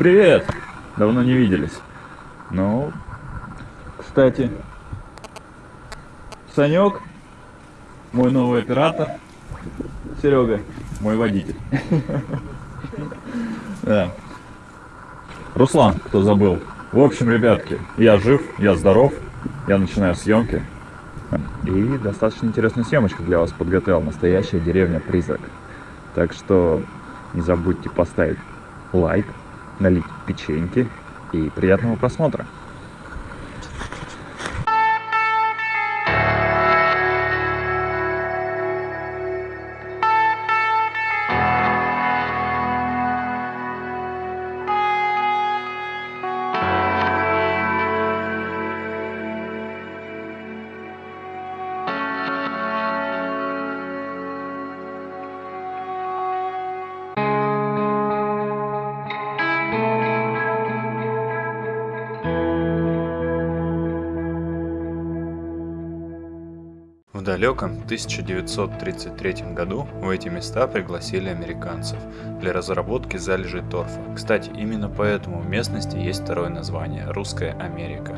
Привет! Давно не виделись. Ну, кстати, Санек, мой новый оператор, Серега, мой водитель. Да. Руслан, кто забыл. В общем, ребятки, я жив, я здоров, я начинаю съемки. И достаточно интересную съемочку для вас подготовил. Настоящая деревня-призрак. Так что не забудьте поставить лайк, налить печеньки и приятного просмотра. Далеком 1933 году в эти места пригласили американцев для разработки залежей торфа. Кстати, именно поэтому в местности есть второе название – Русская Америка.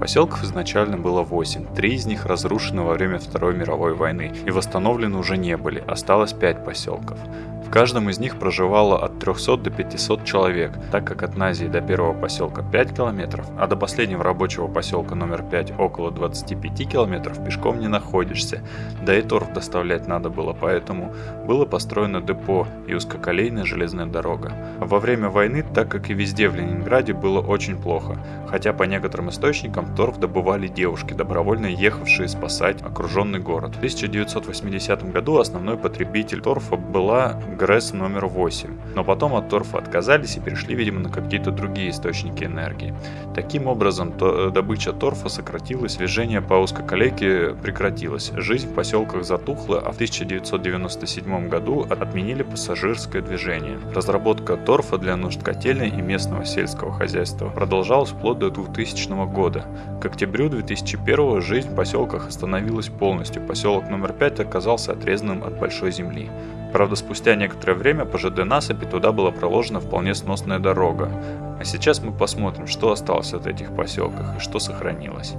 Поселков изначально было 8, три из них разрушены во время Второй мировой войны и восстановлены уже не были, осталось 5 поселков. В каждом из них проживало от 300 до 500 человек, так как от Назии до первого поселка 5 километров, а до последнего рабочего поселка номер 5 около 25 километров пешком не находишься, да и торф доставлять надо было, поэтому было построено депо и узкоколейная железная дорога. Во время войны, так как и везде в Ленинграде было очень плохо, хотя по некоторым источникам торф добывали девушки, добровольно ехавшие спасать окруженный город. В 1980 году основной потребитель торфа была ГРЭС номер 8, но потом от торфа отказались и перешли, видимо, на какие-то другие источники энергии. Таким образом, то, добыча торфа сократилась, движение по узкоколейке прекратилось, жизнь в поселках затухла, а в 1997 году отменили пассажирское движение. Разработка торфа для нужд котельной и местного сельского хозяйства продолжалась вплоть до 2000 года. К октябрю 2001 жизнь в поселках остановилась полностью, поселок номер 5 оказался отрезанным от большой земли. Правда, спустя некоторое время по ЖД насыпи туда была проложена вполне сносная дорога. А сейчас мы посмотрим, что осталось от этих поселках и что сохранилось.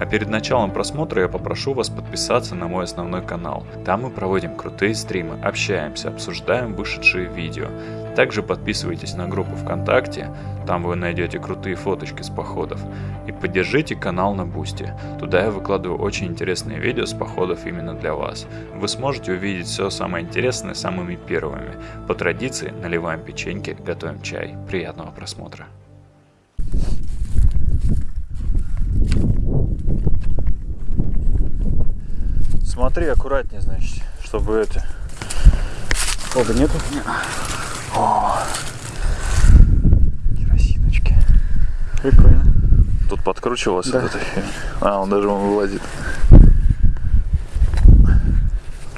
А перед началом просмотра я попрошу вас подписаться на мой основной канал. Там мы проводим крутые стримы, общаемся, обсуждаем вышедшие видео. Также подписывайтесь на группу ВКонтакте, там вы найдете крутые фоточки с походов. И поддержите канал на Boosty, туда я выкладываю очень интересные видео с походов именно для вас. Вы сможете увидеть все самое интересное самыми первыми. По традиции наливаем печеньки, готовим чай. Приятного просмотра. Смотри аккуратнее, значит, чтобы это... Хода нету? О, керосиночки. Прикольно. Тут подкручивался Да. вот эта херня. А, он даже он вылазит.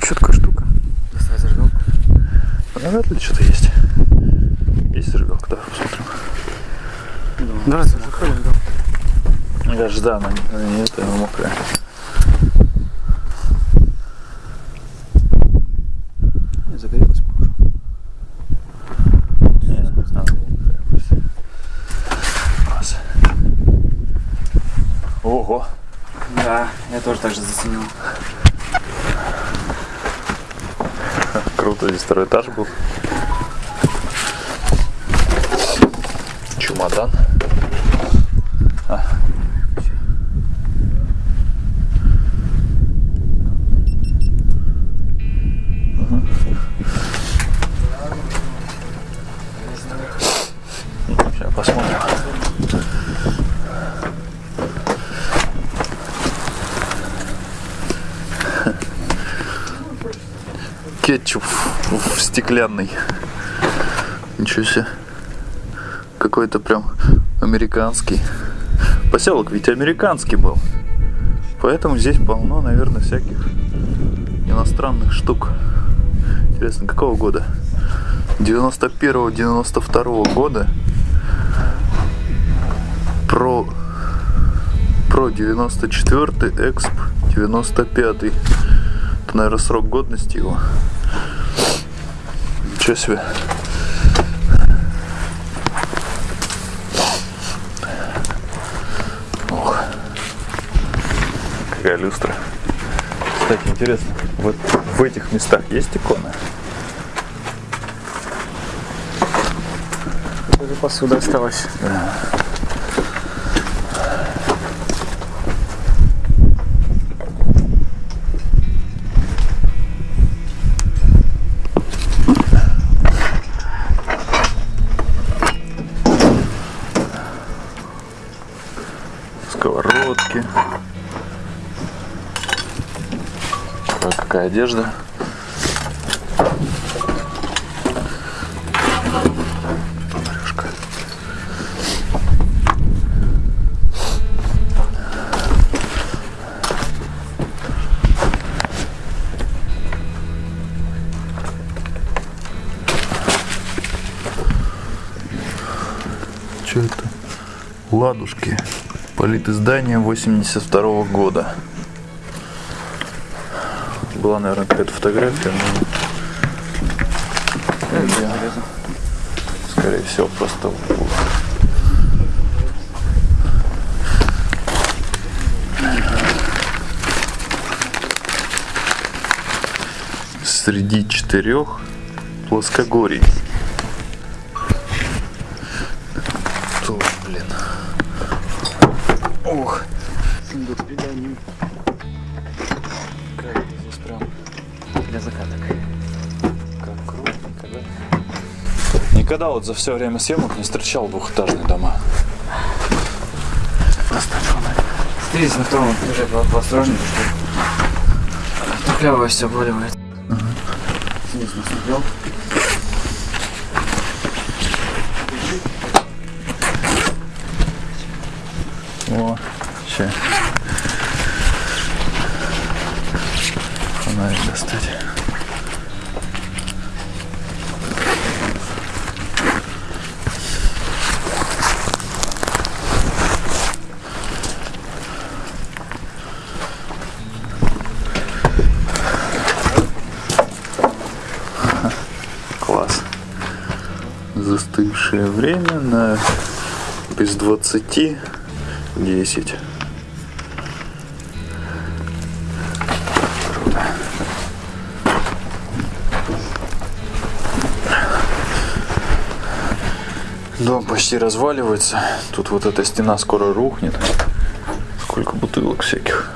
Четкая штука. Доставай зажигалку. Навряд ли что-то есть. Есть зажигалка, давай посмотрим. Да, заходим, да. Я же, да, она, она не это, она мокрая. Не загорелась, похоже. Не, она мокрая просто. Раз. Ого. Да, я тоже так же заценил. Круто, здесь второй этаж был. Чемодан. А. Мгм. Сейчас посмотрим. Кетчуп в в стеклянный. Ничего себе. Какой-то прям американский. Поселок ведь американский был. Поэтому здесь полно, наверное, всяких иностранных штук. Интересно, какого года? 91-92 года. Про про 94 эксп 95 это наверное срок годности его Ничего себе. Ох. Какая люстра. Кстати, интересно, вот в этих местах есть иконы? Даже посуда осталась. Да. Одежда. Поварюшка. Что это? Ладушки. Политиздание 82 года. Была, наверное, какая-то фотография, но... Я, Скорее всего, просто... Среди четырех плоскогорий. Вот за все время съемок не встречал двухэтажные дома. Здесь на втором этаже по- поосторожнее, что тухлявое все обваливает. Здесь насмотрел. О, ща. Фонарик достать. Класс. Застывшее время на без 20 10. Дом почти разваливается. Тут вот эта стена скоро рухнет. Сколько бутылок всяких.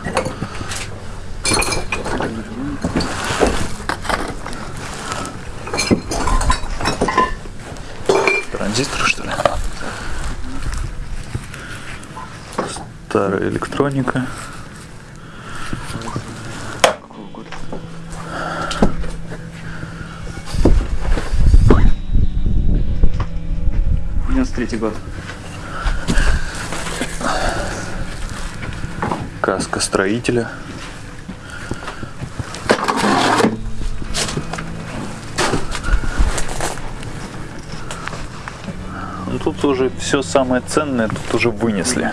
Транзистор, что ли? Старая электроника. Третий год. Каска строителя. Ну, тут уже все самое ценное тут уже вынесли.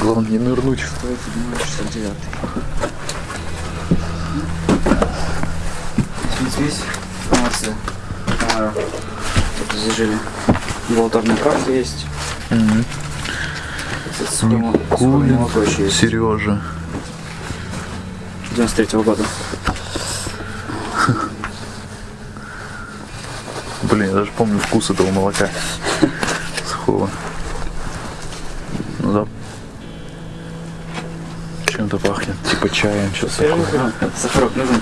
Главное не нырнуть. 107 69 Здесь информация. А, здесь жили. Волторная карта есть. Еще есть. Сережа. 93 года. Блин, я даже помню вкус этого молока. Сухого. Ну да. Чем-то пахнет. Типа чаем, что-то такое. Сахарок нужен.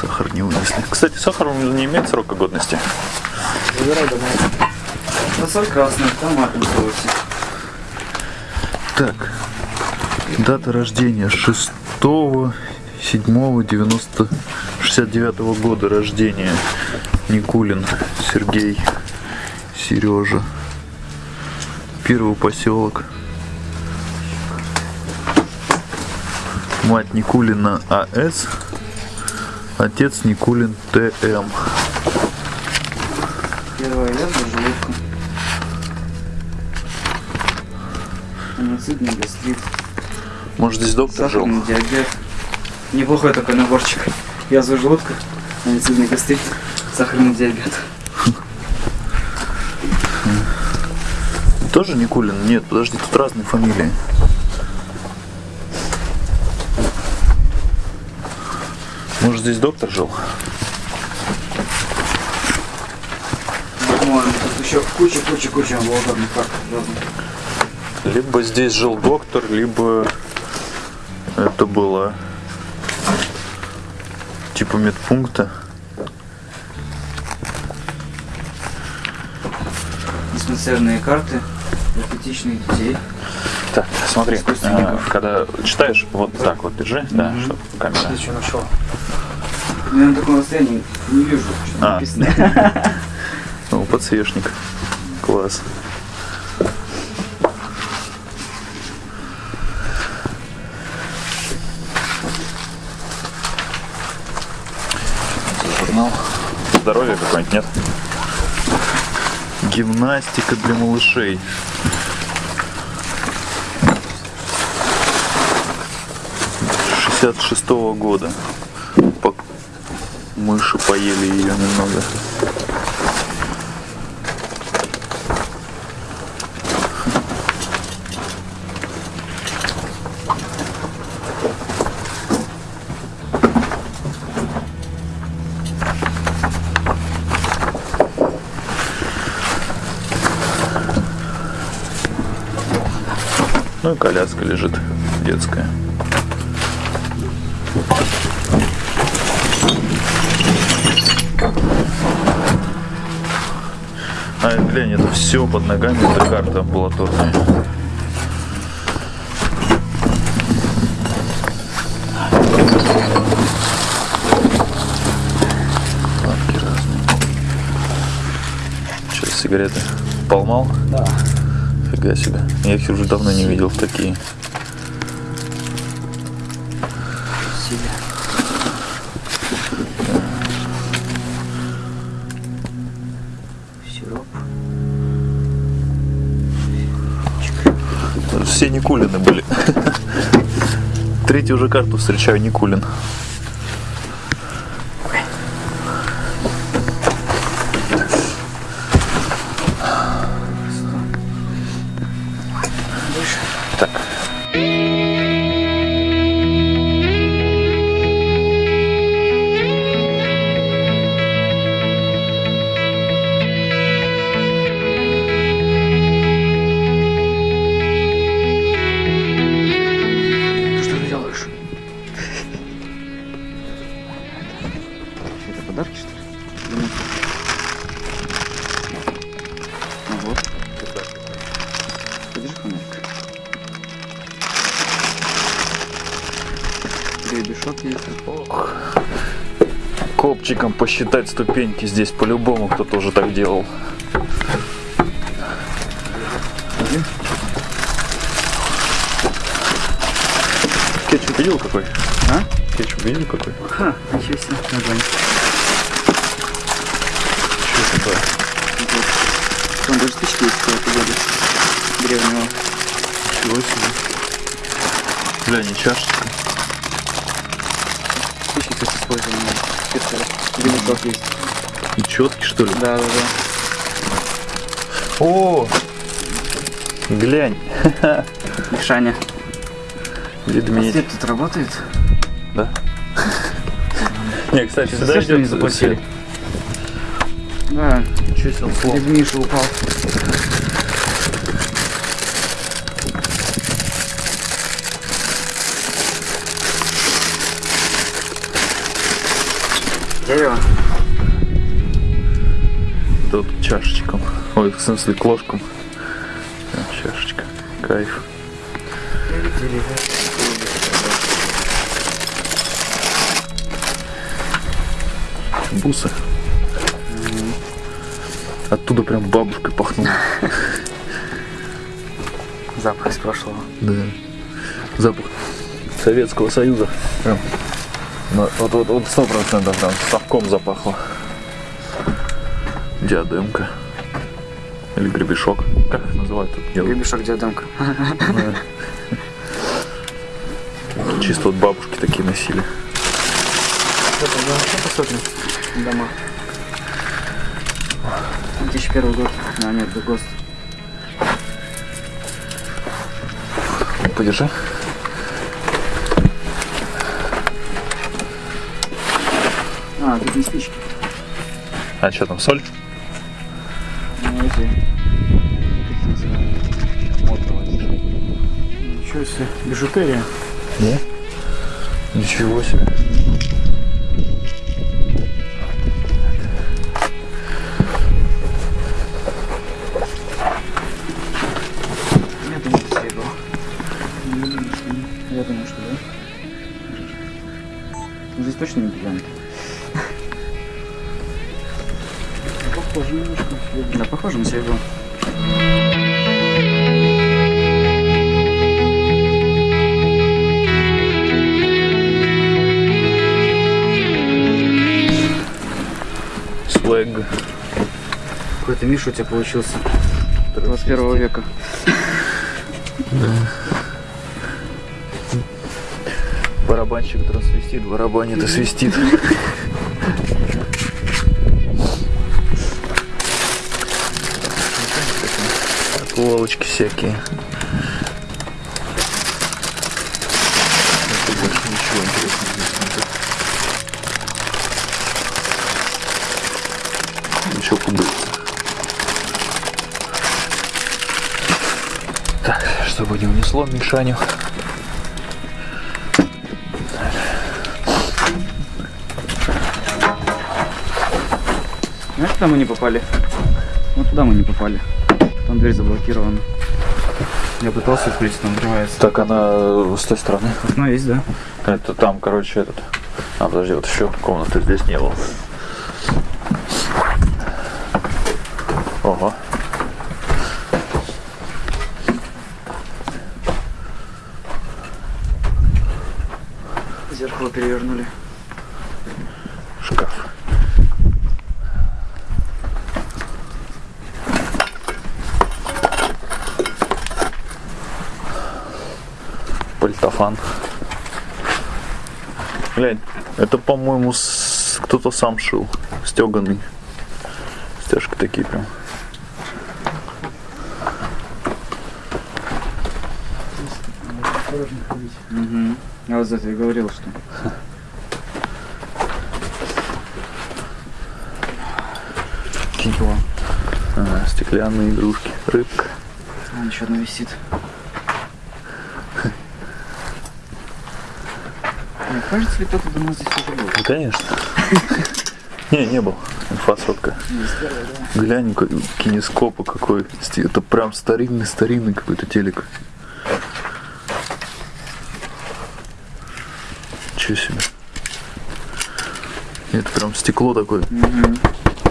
Сахар не вынесли. Кстати, сахар не имеет срока годности. Забирай домой. Фасоль красный, томатный соусе. Так. Дата рождения 6 7 90 69 года рождения. Никулин Сергей Сережа. Первый поселок. Мать Никулина А.С. Отец Никулин Т.М. Первая язва желудка. Аноцидный гастрит. Может здесь доктор жил? Сахарный диабет. Неплохой такой наборчик. Язва желудка, аноцидный гастрит, сахарный диабет. Тоже Никулин? Нет, подожди, тут разные фамилии. Может, здесь доктор жил? Тут еще куча-куча-куча волшебных карт. Либо здесь жил доктор, либо это было типа медпункта. Диспансерные карты для пятичных детей. Так, смотри, э, когда читаешь, вот так вот держи, да, Мгм. чтобы камера. Что нашел? Я на таком расстоянии не вижу, что А. написано. О, подсвечник. Класс. Журнал. Здоровье какой-нибудь, нет? Гимнастика для малышей. шестьдесят шестого года. Мыши поели ее немного. Ну и коляска лежит детская. Глянь, это все под ногами, это карта амбулаторная. Банки разные. Что, сигареты? Полмал? Да. Фига себе. Я их уже давно не видел такие. Никулины были. Третью уже карту встречаю Никулин. Посчитать ступеньки здесь по-любому кто тоже так делал. Кетчуп видел какой? А? Кетчуп видел какой? Ха, ничего себе. Название. Что такое? Там даже спички есть какого-то года. Древнего. Ничего себе. Бля, не чашечка. Спички, кстати, использованы. Гребешок есть. И четки что ли? Да, да, да. О! Глянь. Мишаня. Ведмедь. Свет тут работает? Да? Не, кстати, сюда что не идет заплатили. Да. Ничего себе. Дед Миша упал. Дерево. Тут чашечком. Ой, в смысле, к ложкам. Да, чашечка. Кайф. Бусы. Оттуда прям бабушкой пахнуло. Запах из прошлого. Да. Запах Советского Союза. Прям. Вот, вот, вот сто процентов там совком запахло. Диадемка. Или гребешок. Как их называют? Гребешок диадемка. Чисто вот бабушки такие носили. Что посмотрим? Дома. 2001 год. А, нет, это ГОСТ. Подержи. А, тут не спички. А что там, соль? Себе. Бижутерия. Да? Ничего себе. Я думаю, что серебро. Я думаю, что да. Ну, Здесь точно не бриллиант. Похоже немножко. Да, похоже на серебро. Какой-то Миша у тебя получился. 21 века. Барабанщик свистит, барабанит и свистит. Полочки всякие. Унесло Мишаню. Знаешь, куда мы не попали? Вот туда мы не попали. Там дверь заблокирована. Я пытался открыть, но открывается. Так, она с той стороны. Окно есть, да? Это там, короче, этот. А, подожди, вот еще комнаты здесь не было. Пальтофан. Глянь, это, по-моему, с- кто-то сам шил. Стеганый. Стяжки такие прям. Угу. Я вот за это и говорил, что. Чего? А, стеклянные игрушки. Рыбка. Вон еще одна висит. Кажется, ли кто-то до нас здесь уже был? Ну, конечно. Не, не был. Инфосотка. Глянь, какой кинескопа какой. Это прям старинный-старинный какой-то телек. Чего себе. Это прям стекло такое. Угу.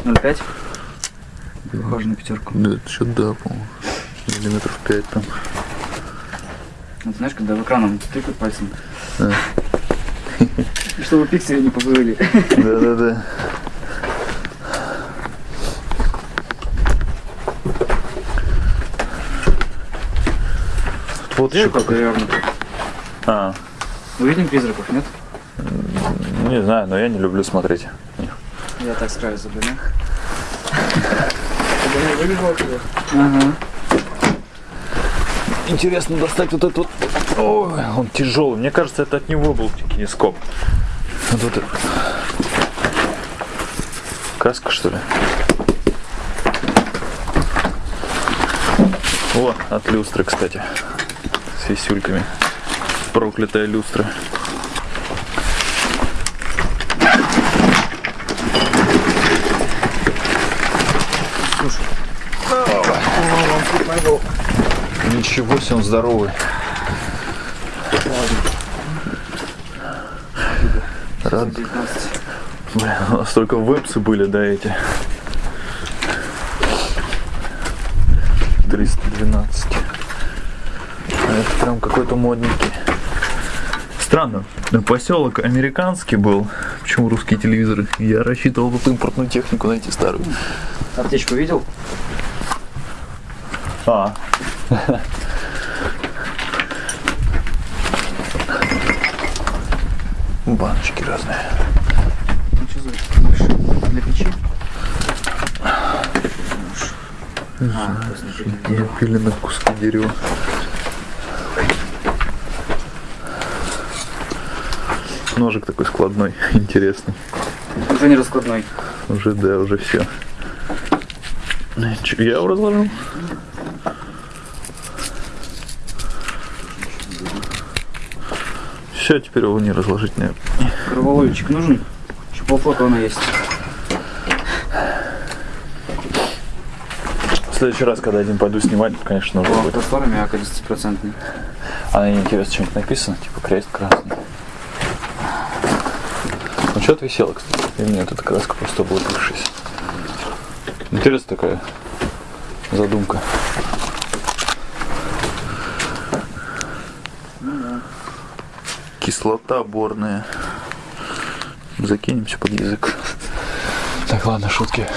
0,5? Похоже на пятерку. Да, что да, по-моему. Миллиметров пять там. Вот знаешь, когда в экраном тыкают пальцем. Да. И чтобы пиксели не поплыли. Да-да-да. Вот еще перевернуто. А, Увидим призраков, нет? не знаю, но я не люблю смотреть. Я так справлюсь, блин. Ага. Интересно достать вот этот вот. Ой, он тяжелый. Мне кажется, это от него был кинескоп. Вот это. Краска, что ли? О, от люстры, кстати. С висюльками. Проклятая люстра. Ничего себе, он здоровый. Рад. 19. Бля, у нас только вебсы были, да, эти. 312. А это прям какой-то модненький. Странно. Поселок американский был. Почему русские телевизоры? Я рассчитывал тут импортную технику найти старую. Аптечку видел? А. Баночки разные. Ну что за? Для печи? На печи. Запилены куски дерева. Ножик такой складной, интересный. Только не раскладной. Уже, да, уже все. Че, я его разложил? Все, теперь его не разложить, наверное. Кроволольчик нужен? Еще полфлота она есть. В следующий раз, когда один пойду снимать, конечно, нужно будет. простор мягко 10%. А на ней интересно, что-нибудь написано, типа крест красный. Ну что ты висела, кстати? Или нет, эта краска просто облупившаяся. Интересная такая задумка. Кислота борная. Закинемся под язык. Так, ладно, шутки.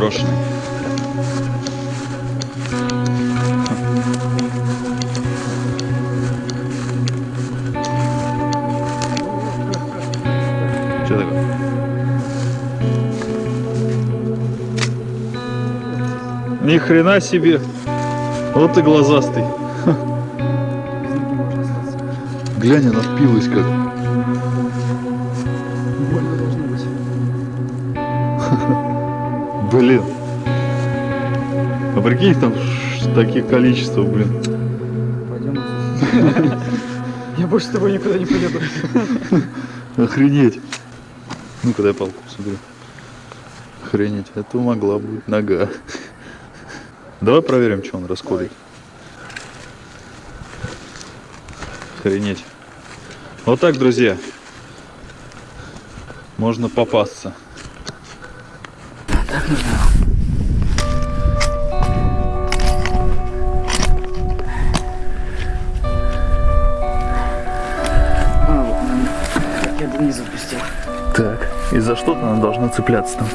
Заброшенный. Что такое? Ни хрена себе. Вот и глазастый. Глянь, она впилась как. Прикинь, там таких количество, блин. Пойдем. Я больше с тобой никуда не поеду. Охренеть. Ну, когда я палку посмотрю. Охренеть. Это могла быть нога. Давай проверим, что он расходит. Охренеть. Вот так, друзья. Можно попасться. Я не запустил. Так. И за что-то она должна цепляться там.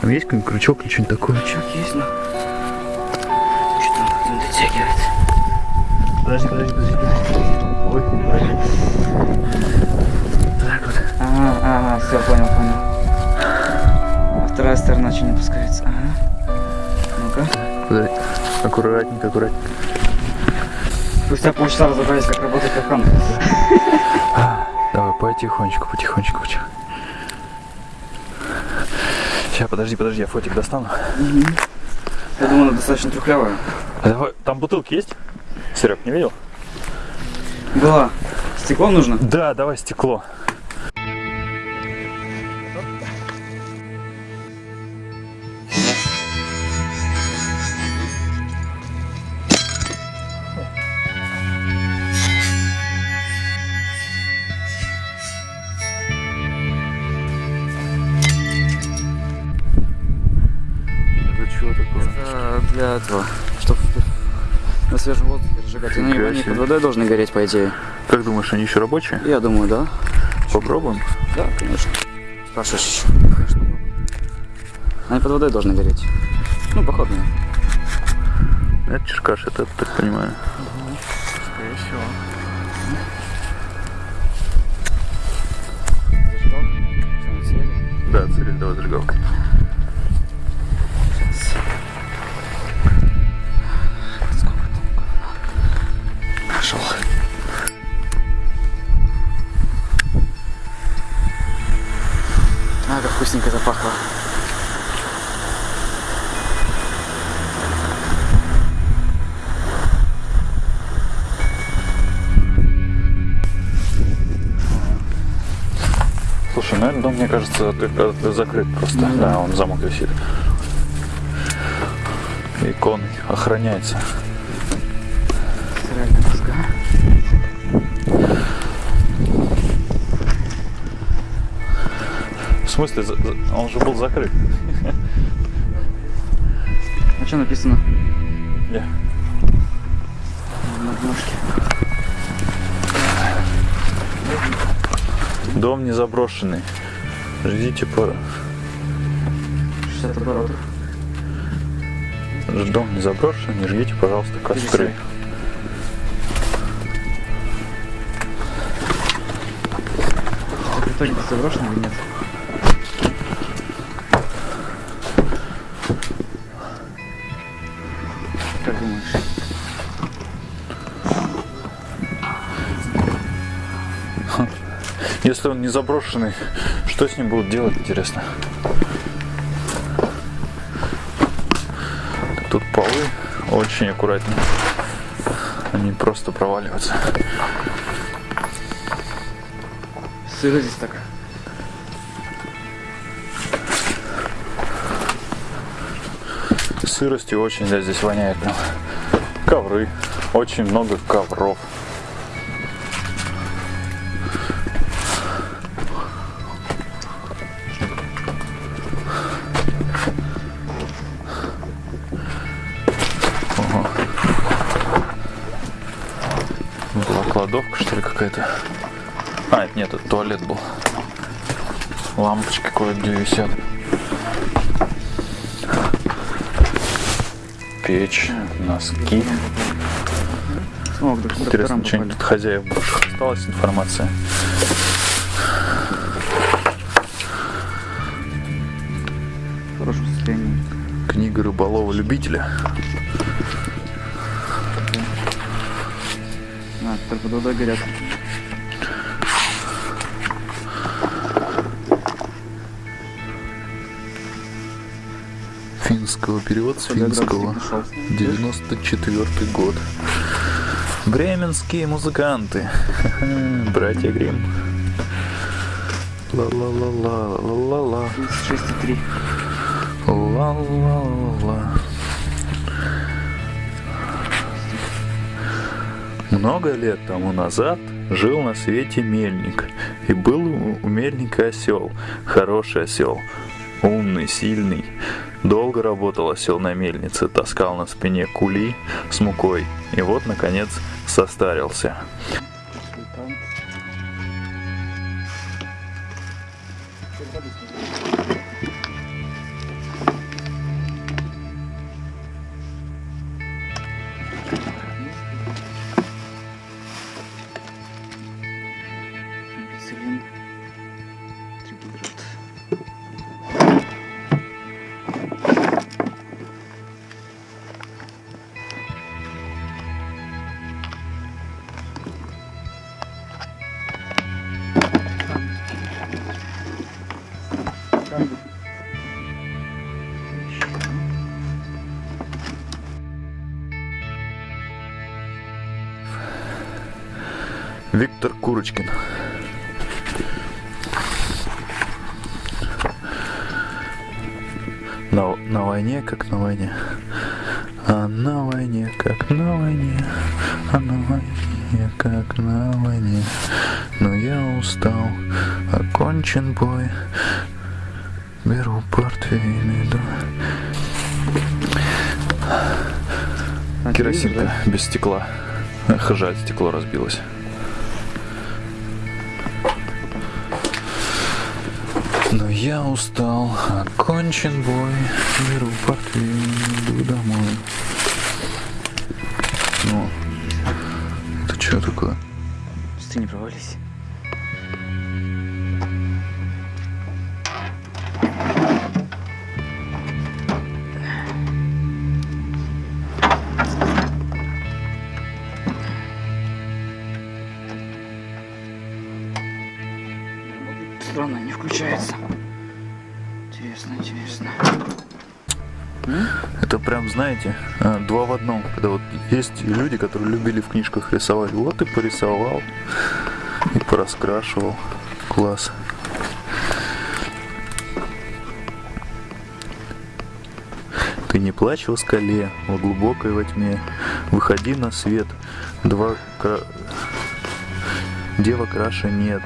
Там есть какой-нибудь крючок или что-нибудь такое? Крючок есть, но... Что-то он не дотягивает. Подожди, подожди, подожди. Ой, подожди. Так вот. Ага, ага, все, понял, понял. А вторая сторона что не опускается? Ага. Ну-ка. Подожди. Аккуратненько, аккуратненько. Спустя полчаса разобрались, как работает кахан. Потихонечку, потихонечку, потихонечку. Сейчас, подожди, подожди, я фотик достану. Я думаю, она достаточно трухлявая. А там бутылки есть? Серег, не видел? Была. Стекло нужно? Да, давай стекло. Водой должны гореть, по идее. Как думаешь, они еще рабочие? Я думаю, да. Попробуем. Да, конечно. Спрашиваешь еще? Конечно. Они под водой должны гореть. Ну, походные. Это черкаш, это, так понимаю. Скорее всего. Зажигалка? На цели? Да, целик, Как вкусненько запахло. Слушай, этот дом, мне кажется, э, закрыт просто. Да, он замок висит. Икон охраняется. Смысле, он же был закрыт. А что написано? Я. На обложке. Дом не заброшенный. Ждите пора. 60 оборотов. Дом не заброшен, не жгите, пожалуйста, костры. В итоге заброшен или нет? Если он не заброшенный, что с ним будут делать, интересно? Тут полы очень аккуратно. Они просто проваливаются. Сыро здесь так. Сыростью очень да, здесь воняет прям. Ковры. Очень много ковров. Какая-то? А, это нет, это туалет был. Лампочки кое-где висят. Печь, носки. О, Интересно, что-нибудь от хозяев бывших осталась информация? В хорошем состоянии. Книга рыболова-любителя. А, только водой горят. Финского перевод с финского. нашел. 94 год. Бременские музыканты. Братья Грим. Ла-ла-ла-ла-ла-ла-ла. 36,3. Ла-ла-ла-ла. Много лет тому назад жил на свете мельник, и был у мельника осел, хороший осел, умный, сильный. Долго работал осел на мельнице, таскал на спине кули с мукой, и вот, наконец, состарился. Курочкин. На, на войне, как на войне. А на войне, как на войне. А на войне, как на войне. Но я устал, окончен бой. Беру портфель, иду. А, телевизор, Керосинка без стекла. Эх, жаль, стекло разбилось. Я устал, окончен бой, беру портфель, иду домой. Ну, это что такое? Ты не провались. Когда вот есть люди, которые любили в книжках рисовать. Вот и порисовал, и пораскрашивал. Класс. Ты не плачь во скале, в глубокой во тьме. Выходи на свет. Два кра... Дева краше нет.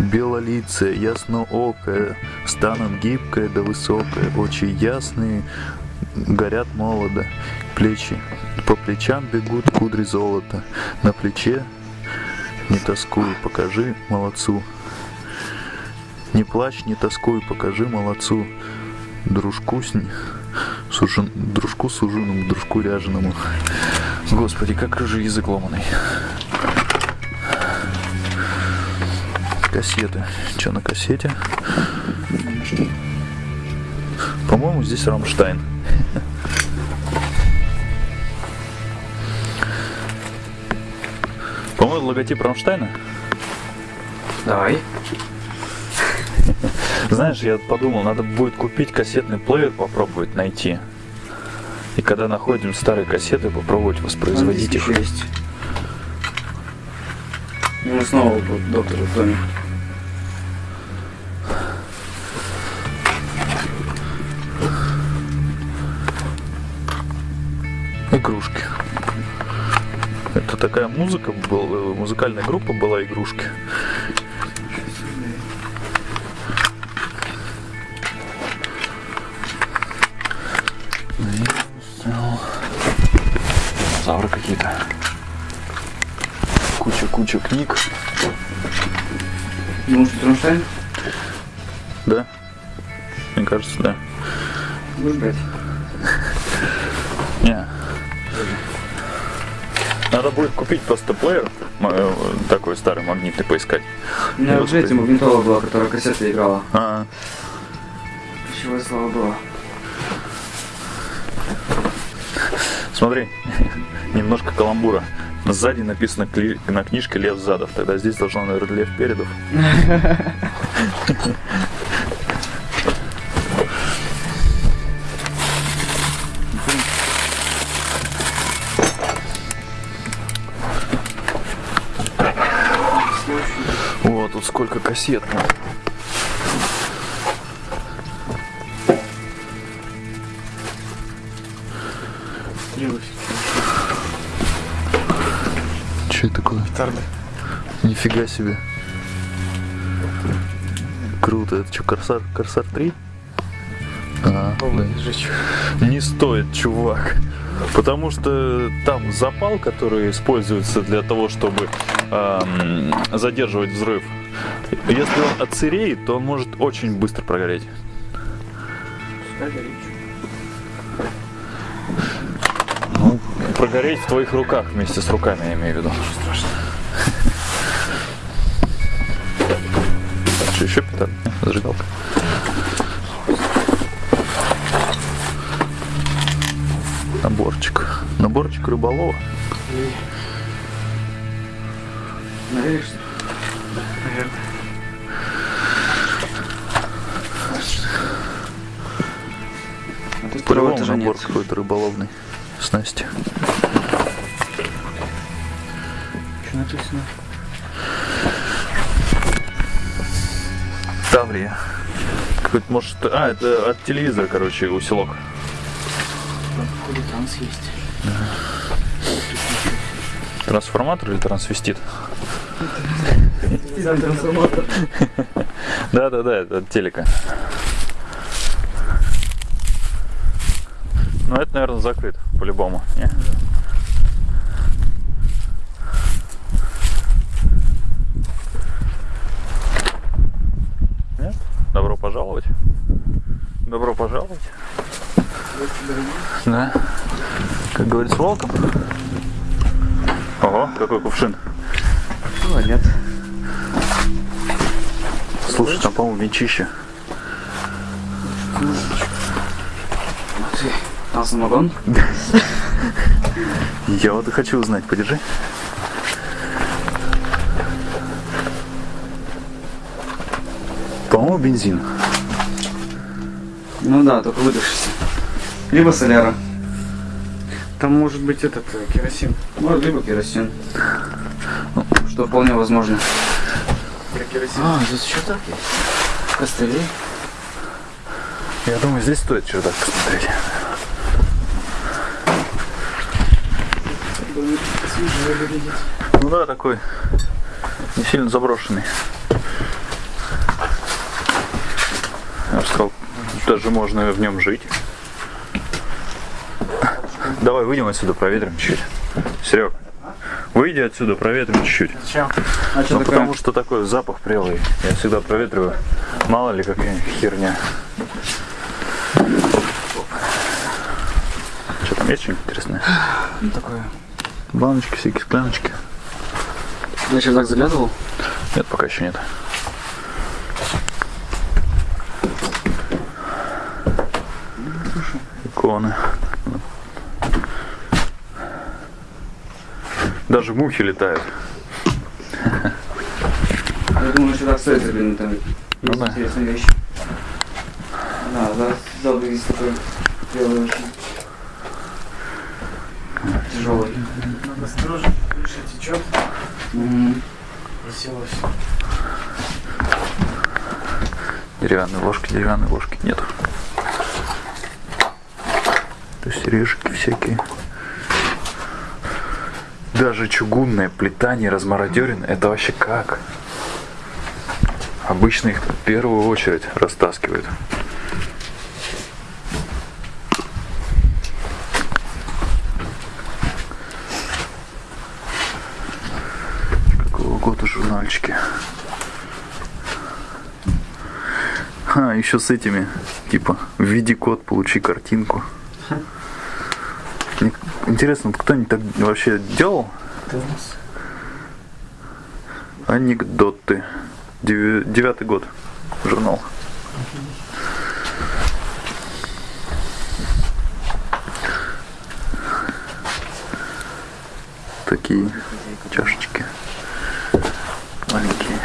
Белолицая, ясноокая, станом гибкая да высокая, очи ясные, горят молодо, плечи, по плечам бегут кудри золота, на плече не тоскуй, покажи молодцу. Не плачь, не тоскуй, покажи молодцу, дружку с, Сужен... Дружку суженому, дружку ряженому. Господи, как же язык ломаный. Кассеты. Что на кассете? По-моему, здесь Рамштайн. Логотип Рамштайна. Давай. Знаешь, я подумал, надо будет купить кассетный плеер, попробовать найти. И когда находим старые кассеты, попробовать воспроизводить их. Есть. Ну, снова доктор Тони. Игрушки. Такая музыка была, музыкальная группа была игрушки. Динозавры какие-то. Куча-куча книг. Думаешь, что Рамштайн? Да? Мне кажется, да. Будешь брать? Надо будет купить просто плеер, э, такой старый магнитный поискать. У меня эти воспроизведу. магнитола была, которая кассеты играла. А, Чего слава было. смотри, немножко каламбура. Сзади написано кли- на книжке Лев Задов. Тогда здесь должно, наверное, Лев Передов. О, тут сколько кассет. ну. Что это такое? Гитарный. Нифига себе. Круто. Это что, Корсар, Корсар 3? А, да. Не стоит, чувак. Потому что там запал, который используется для того, чтобы ам, задерживать взрыв. Если он отсыреет, то он может очень быстро прогореть. Ну, прогореть в твоих руках вместе с руками, я имею в виду. Так, что еще петард? Зажигалка. Наборчик. Наборчик рыболова. Наверное. По-любому набор какой-то рыболовный. Снасти. Что написано? Таврия. Какой-то, может, а, это от телевизора, короче, усилок. Танц есть. Трансформатор или трансвестит? Трансформатор. Да-да-да, это от телека. Ну, это, наверное, закрыт, по-любому. не? Нет? Добро пожаловать. Добро пожаловать. Да. Как говорится, welcome. Ого, какой кувшин. Ну, нет. Слушай, там, по-моему, венчище. Там самогон? Я вот и хочу узнать, подержи. По-моему, бензин. Ну да, только выдохшийся. Либо соляра. Там может быть этот э, керосин. Может, либо керосин. Что вполне возможно. А, здесь еще так есть. Костыли. Я думаю, здесь стоит чердак посмотреть. Ну да, такой не сильно заброшенный. Я бы сказал, даже можно в нем жить. Давай выйдем отсюда, проветрим чуть-чуть. Серег, выйди отсюда, проветрим чуть-чуть. Зачем? А что Ну, такое? потому что такой запах прелый. Я всегда проветриваю. Мало ли какая херня. Есть что-нибудь интересное? Ну, такое. Баночки, всякие скляночки. На чердак заглядывал? Нет, пока еще нет. Иконы. Даже мухи летают. Я думаю, на чердак стоит заглянуть, там Ну да. интересные вещи. Да, да, есть такой белый очень. Тяжелый. Осторожно, крыша течет, красиво Деревянные ложки, деревянные ложки нет. То есть решки всякие. Даже чугунная плита не. Это вообще как? Обычно их в первую очередь растаскивают. Какого года журнальчики? А, еще с этими, типа, введи код, получи картинку. Интересно, кто-нибудь так вообще делал? Анекдоты. Девятый год. Журнал. Такие чашечки. Маленькие.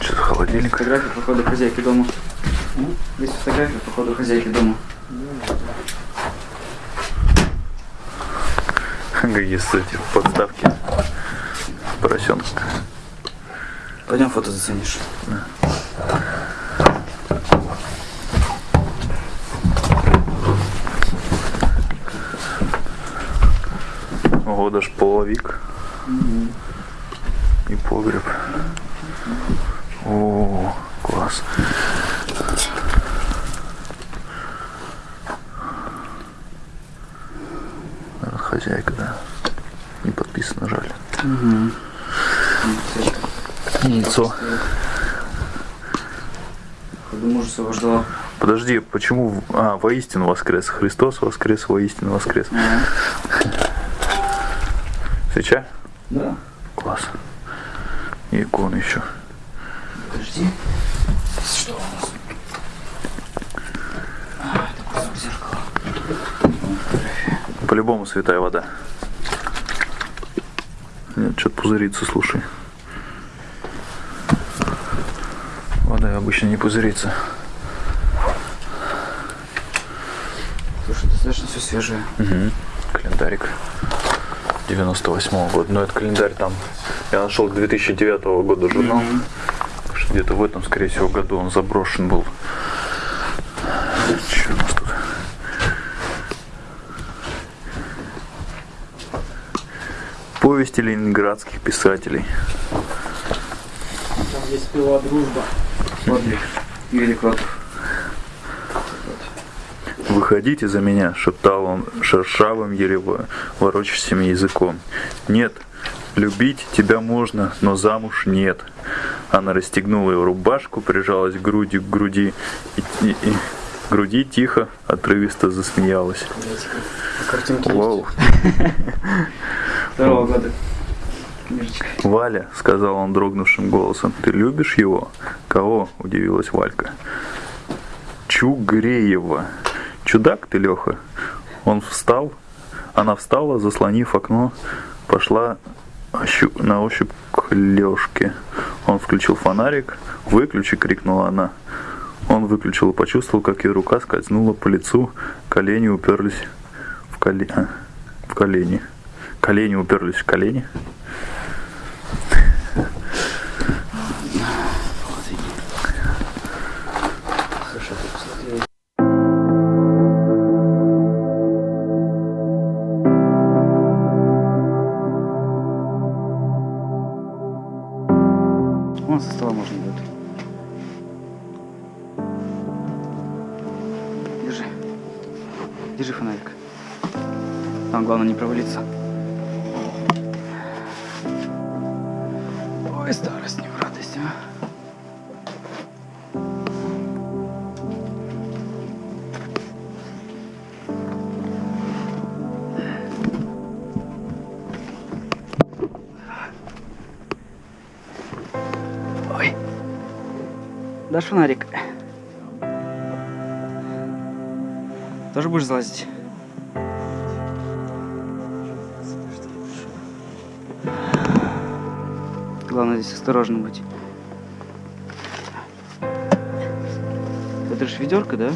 Что за холодильник? Фотография по ходу хозяйки дома. Есть фотография по ходу хозяйки дома. Какие эти подставки. Поросенок. Пойдем фото заценишь. Ого, даже половик. И погреб. О, класс. Наверное, Хозяйка, да. Не подписано, жаль. Яйцо. Походу мужа своего ждала. Подожди, почему... А, воистину воскрес. Христос воскрес, воистину воскрес. Свеча? Да. Класс. И иконы еще. Подожди. Что у нас? А, это кусок зеркала. По-любому святая вода. Нет, что-то пузырится, слушай. Вода обычно не пузырится. Слушай, свежее. Угу. Календарик 98 года. Но это календарь там. Я нашел 2009 года журнал. Так что Где-то в этом, скорее всего, году он заброшен был. Что у нас тут? Повести ленинградских писателей. Там есть пила дружба. Подвиг. Юрий Кротов. «Выходите за меня», — шептал он шершавым, еле во- ворочащим языком. «Нет, любить тебя можно, но замуж нет». Она расстегнула его рубашку, прижалась грудью к груди и, и- и- груди тихо, отрывисто засмеялась. Вау. Второго года. «Валя», — сказал он дрогнувшим голосом, — «ты любишь его?» «Кого?» — удивилась Валька. «Чугреева». «Чудак ты, Леха?» Он встал, она встала, заслонив окно, пошла на ощупь к Лешке. Он включил фонарик. «Выключи!» — крикнула она. Он выключил и почувствовал, как ее рука скользнула по лицу, колени уперлись в, коле... а, в колени. Колени уперлись в колени. Ой, старость не в радость, а. Дашь фонарик? Тоже будешь залазить? Главное здесь осторожно быть. Это же ведерко, да?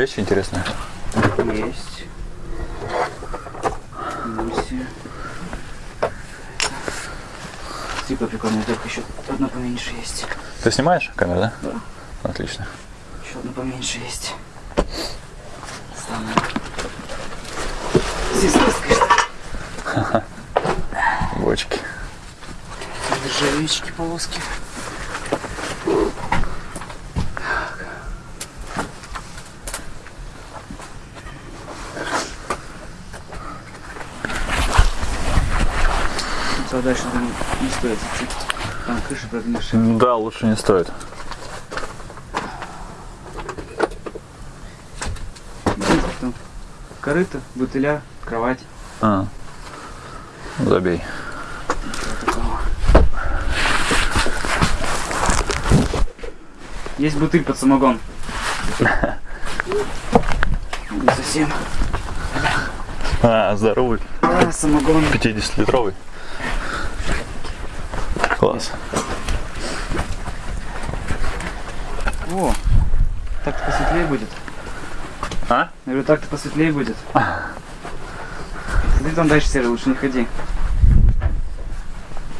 Вещи интересные. Есть. Муси. Типа прикольная только еще одна поменьше есть. Ты снимаешь камеру, да? Да. Отлично. Еще одна поменьше есть. Самая. Здесь конечно. Бочки. Нержавеечки, полоски. Туда дальше думаю, не стоит идти. Там крыша прогнившая. Да, лучше не стоит. Там корыто, бутыля, кровать. А. Забей. Есть бутыль под самогон. Не совсем. А, здоровый. А, самогон. 50-литровый. Класс. О, так-то посветлее будет. А? Я говорю, так-то посветлее будет. Ты там дальше, Серый, лучше не ходи.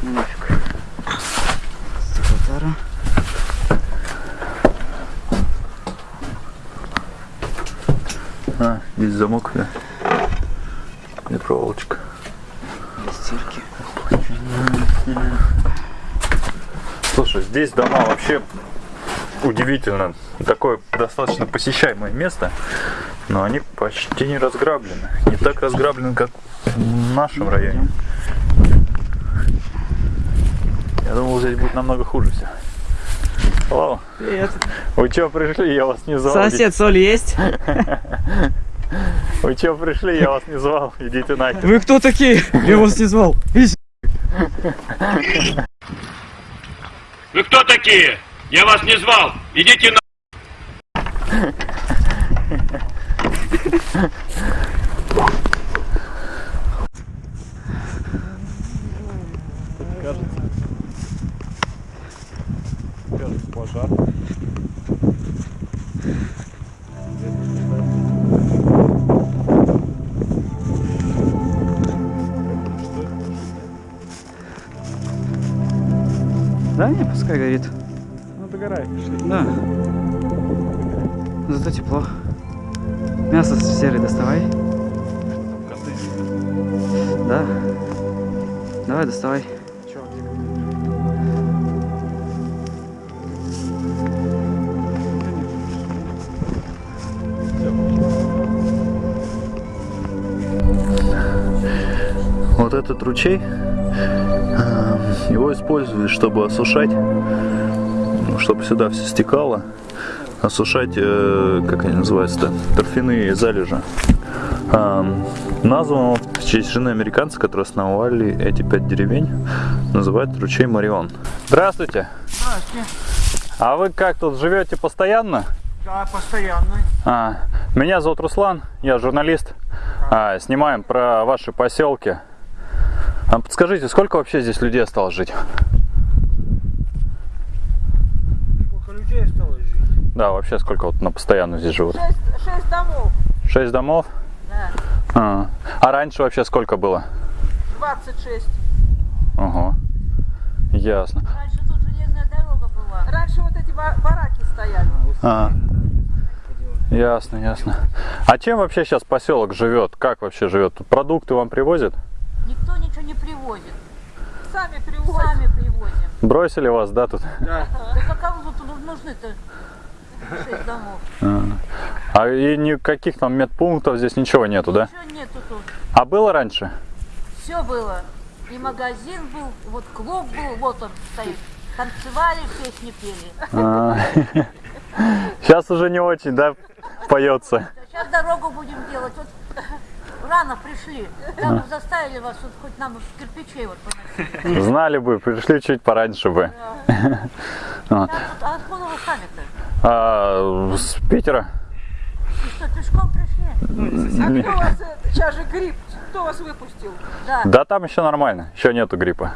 Ну нафиг. Стеклотара. А, здесь замок, да. И проволочка. Для стирки. Слушай, здесь дома вообще удивительно. Такое достаточно посещаемое место, но они почти не разграблены. Не так разграблены, как в нашем районе. Я думал, здесь будет намного хуже все. О, Привет. вы чё пришли? Я вас не звал. Сосед, соль есть? Вы чё пришли? Я вас не звал. Идите нахер. Вы кто такие? Я вас не звал. Вы кто такие? Я вас не звал. Идите на... Кажется, пожар. Не, пускай горит. Ну догорай, пошли. Да. Зато тепло. Мясо серый доставай. Коты. Да. Давай, доставай. Вот этот ручей, его используют, чтобы осушать, ну, чтобы сюда все стекало, осушать, э, как они называются-то, торфяные залежи. Эм, Назван он в честь жены американца, которые основали эти пять деревень, называют ручей Марион. Здравствуйте! Здравствуйте. А вы как тут живете постоянно? Да, постоянно. А, меня зовут Руслан, я журналист. А, снимаем про ваши поселки. А подскажите, сколько вообще здесь людей осталось жить? Сколько людей осталось жить? Да, вообще сколько вот на постоянно здесь живут? Шесть, шесть домов, Шесть домов? да, А, а раньше вообще сколько было? 26. Ого. Ясно. Раньше тут железная дорога была. Раньше вот эти ба- бараки стояли. А, ясно, ясно. А чем вообще сейчас поселок живет? Как вообще живет? Тут продукты вам привозят? Никто ничего не привозит. Сами привозим. Сами привозим. Бросили вас, да, тут? Да. Да как кому тут нужны-то? Домов. А и никаких там медпунктов здесь ничего нету, да? Ничего нету тут. А было раньше? Все было. И магазин был, вот клуб был, вот он стоит. Танцевали, песни пели. Сейчас уже не очень, да, поется. Сейчас дорогу будем делать. Вот рано пришли. Там заставили вас вот хоть нам кирпичей вот поносить. Знали бы, пришли чуть пораньше бы. Там вот, а откуда вы сами-то? А, с Питера? И что, пешком пришли? Не- Кто вас, э, сейчас же грипп, кто вас выпустил? Да. Да там еще нормально, еще нету гриппа.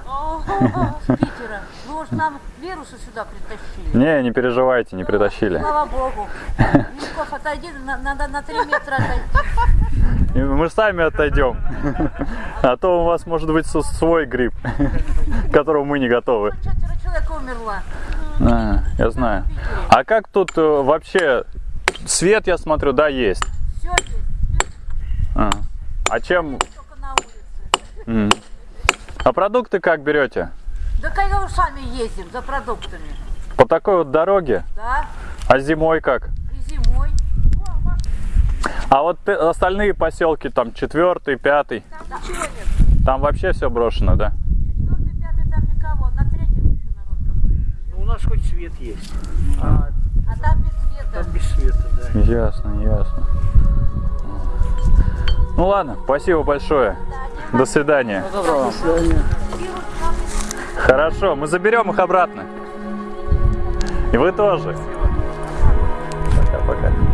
С Питера. Вы уж нам вирусы сюда притащили. Не, не переживайте, не притащили. Слава богу. Ников, отойди, на- надо на три метра отойти. Мы сами отойдем. А то у вас может быть свой грипп, к которому мы не готовы. Четверо человек умерло. А, я знаю. А как тут э, вообще свет, я смотрю, да, есть. Все есть, А, А чем? только на улице. м. А продукты как берете? Да когда уж сами ездим за продуктами. По такой вот дороге? Да, А зимой как? и зимой. А вот остальные поселки, там четвертый, пятый, там вообще все брошено, да? Четвертый, пятый там никого, на третьем еще народ какой-то. Ну, у нас хоть свет есть. А А там без света. там без света, да. Ясно, ясно. Ну ладно, спасибо большое. До свидания. Вирус там Хорошо, мы заберем их обратно. И вы тоже. Пока-пока.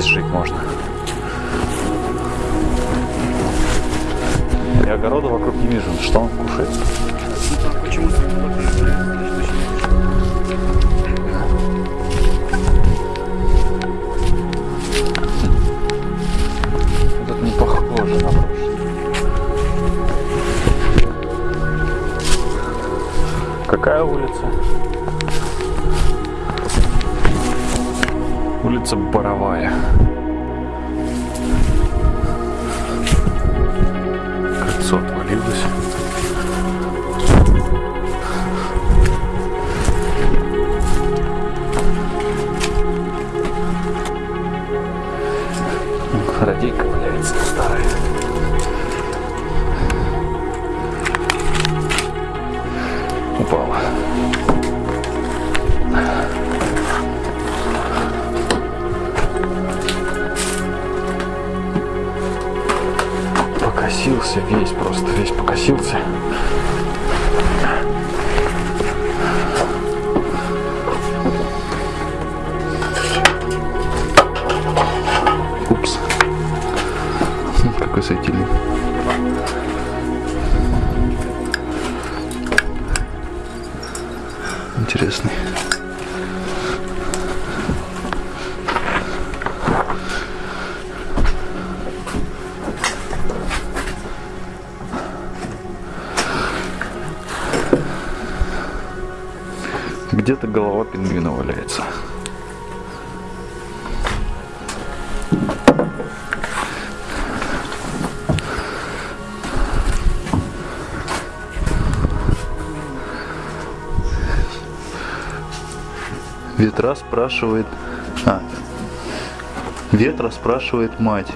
Здесь жить можно? Я огорода вокруг не вижу. Что он кушает? Тут не похоже на прошлое. Какая улица? Улица Боровая. Покосился. Упс. Какой светильник. Интересный. Где-то голова пингвина валяется. Ветра спрашивает... А, ветра спрашивает мать,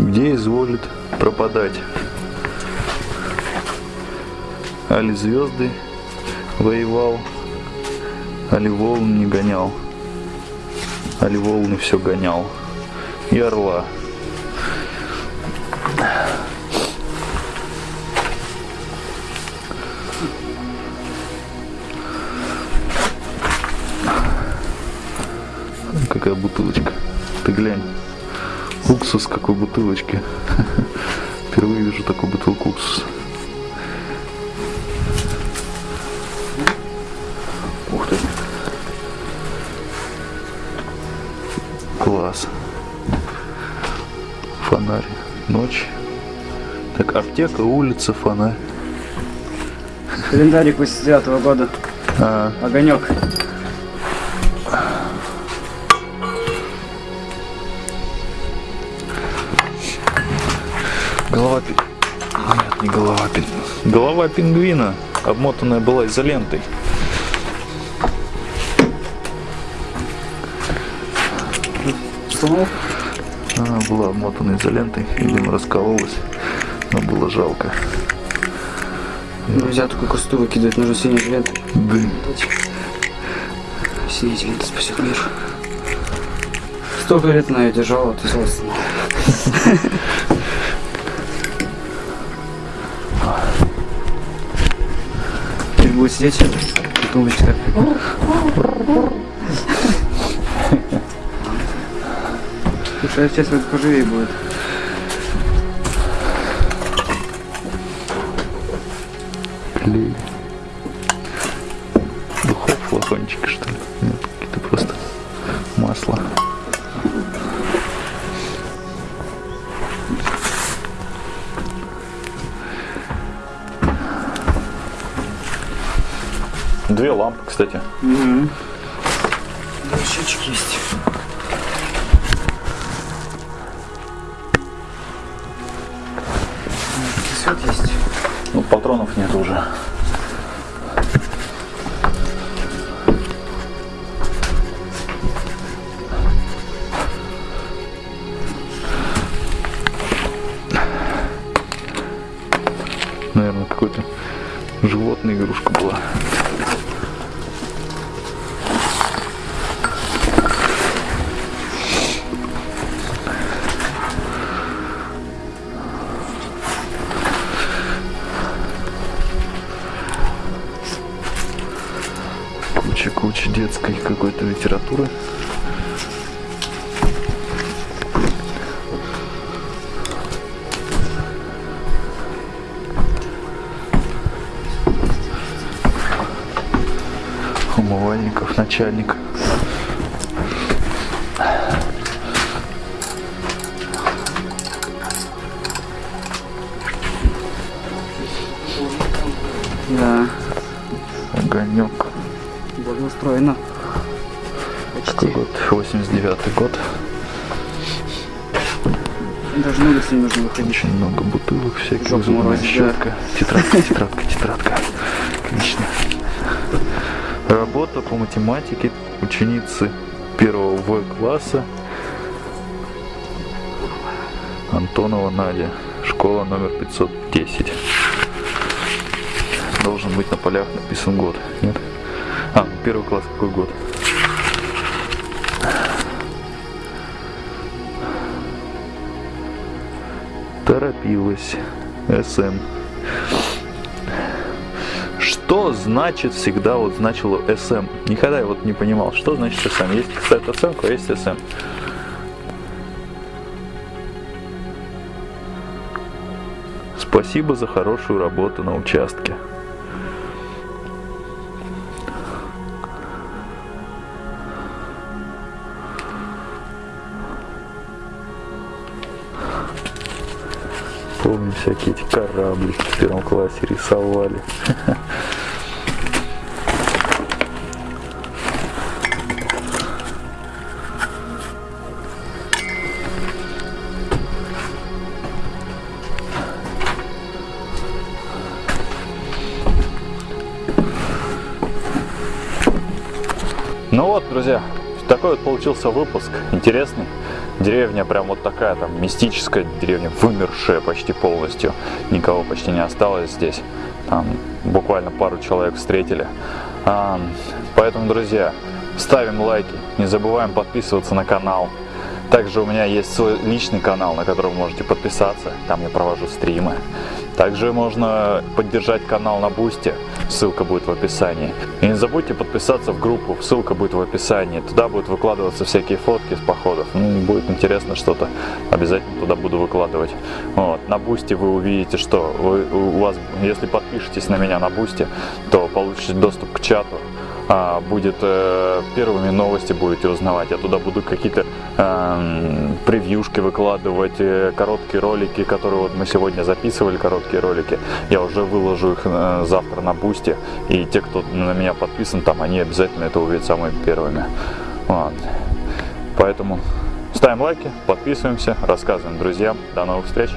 где изволит пропадать. Али звезды воевал, али волн не гонял, али волны все гонял. И орла. Какая бутылочка. Ты глянь. Уксус какой бутылочки. Впервые вижу такую бутылку уксуса. Аптека, улица, фонарь. Календарик 89 года. А, Огонек. голова. Нет, не голова пи... Голова пингвина, обмотанная была изолентой. Она была обмотана изолентой, видимо, раскололась, но было жалко. Нельзя такую красоту выкидывать, нужно синей лентой. Да. Синяя лента спасет мир. Столько лет она ее держала, ты злостно. Теперь будет сидеть и думать, как... Слушай, а сейчас вот поживее будет. Please. Детской какой-то литературы. Умывальников, начальник. Не нужно выходить. Много бутылок всяких. Жопу Зубная щетка. Тетрадка, тетрадка, тетрадка. Отлично. Работа по математике ученицы первого В класса Антонова Надя. Школа номер 510. Должен быть на полях написан год. Нет? А, ну первый класс какой год? Торопилась. СМ. Что значит всегда вот значило СМ? Никогда я вот не понимал, что значит СМ. Есть, кстати, оценка, есть СМ. Спасибо за хорошую работу на участке. Помню всякие эти кораблики в первом классе рисовали. Ну вот, друзья, такой вот получился выпуск. Интересный. Деревня прям вот такая, там, мистическая деревня, вымершая почти полностью. Никого почти не осталось здесь. Там буквально пару человек встретили. А, поэтому, друзья, ставим лайки, не забываем подписываться на канал. Также у меня есть свой личный канал, на который вы можете подписаться. Там я провожу стримы. Также можно поддержать канал на Бусте. Ссылка будет в описании. И не забудьте подписаться в группу. Ссылка будет в описании. Туда будут выкладываться всякие фотки с походов. Ну, будет интересно что-то. Обязательно туда буду выкладывать. Вот. На Бусте вы увидите, что вы, у вас, если подпишетесь на меня на Boosty, то получите доступ к чату. А, будет э, первыми новости будете узнавать. Я туда буду какие-то э, превьюшки выкладывать, э, короткие ролики, которые вот мы сегодня записывали, короткие ролики. Я уже выложу их э, завтра на Boosty. И те, кто на меня подписан, там они обязательно это увидят самыми первыми. Вот. Поэтому ставим лайки, подписываемся, рассказываем друзьям. До новых встреч!